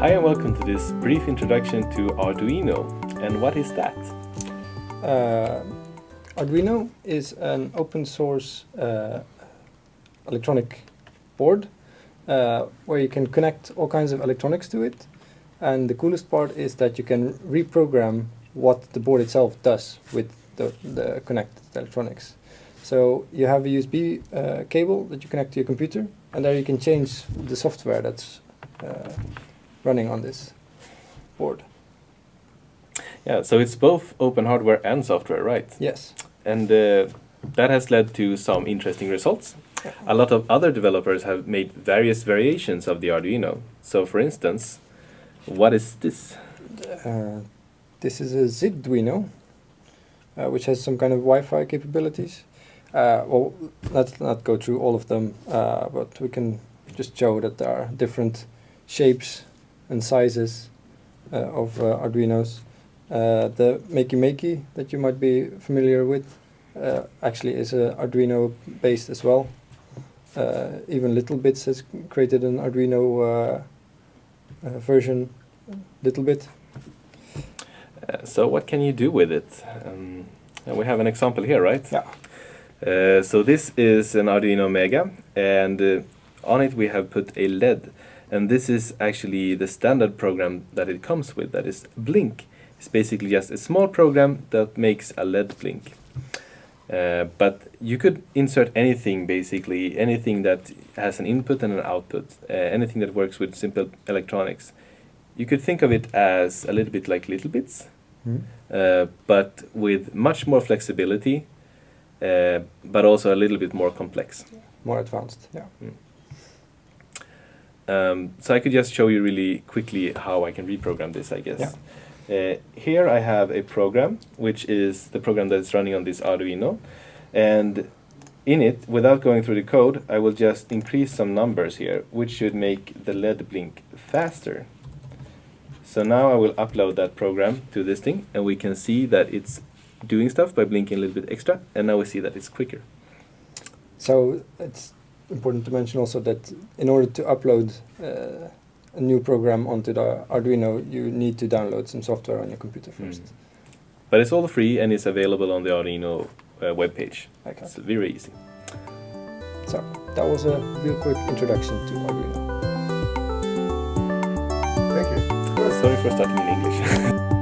Hi and welcome to this brief introduction to Arduino. And what is that? Uh, Arduino is an open source uh, electronic board uh, where you can connect all kinds of electronics to it. And the coolest part is that you can reprogram what the board itself does with the, the connected electronics. So you have a USB uh, cable that you connect to your computer, and there you can change the software that's uh, running on this board. Yeah, so it's both open hardware and software, right? Yes. And uh, that has led to some interesting results. A lot of other developers have made various variations of the Arduino. So for instance, what is this? Uh, this is a Zigduino, uh, which has some kind of Wi-Fi capabilities. Uh, well, let's not go through all of them, uh, but we can just show that there are different shapes and sizes uh, of uh, Arduinos. Uh, the Makey Makey that you might be familiar with uh, actually is a Arduino based as well. Uh, even Little Bits has created an Arduino uh, uh, version, Little Bit. Uh, so what can you do with it? Um, and we have an example here, right? Yeah. Uh, so this is an Arduino Mega, and uh, on it we have put a LED. And this is actually the standard program that it comes with, that is Blink. It's basically just a small program that makes a LED blink. Uh, but you could insert anything basically, anything that has an input and an output, uh, anything that works with simple electronics. You could think of it as a little bit like Little Bits, Mm. uh, but with much more flexibility, uh, but also a little bit more complex. More advanced, yeah. Um, so I could just show you really quickly how I can reprogram this, I guess. Uh, here I have a program, which is the program that is running on this Arduino. And in it, without going through the code, I will just increase some numbers here, which should make the LED blink faster. So now I will upload that program to this thing, and we can see that it's doing stuff by blinking a little bit extra, and now we see that it's quicker. So it's important to mention also that in order to upload uh, a new program onto the Arduino, you need to download some software on your computer first. Mm. But it's all free and it's available on the Arduino uh, webpage. Okay. It's very easy. So that was a real quick introduction to Arduino. Thank you. Sorry for starting in English.